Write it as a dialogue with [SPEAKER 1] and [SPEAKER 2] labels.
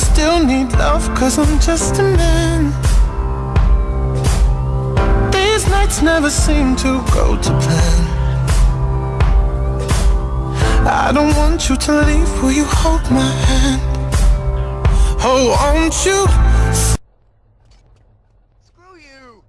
[SPEAKER 1] still need love cause I'm just a man These nights never seem to go to plan I don't want you to leave, will you hold my hand? Oh, won't you? Screw you!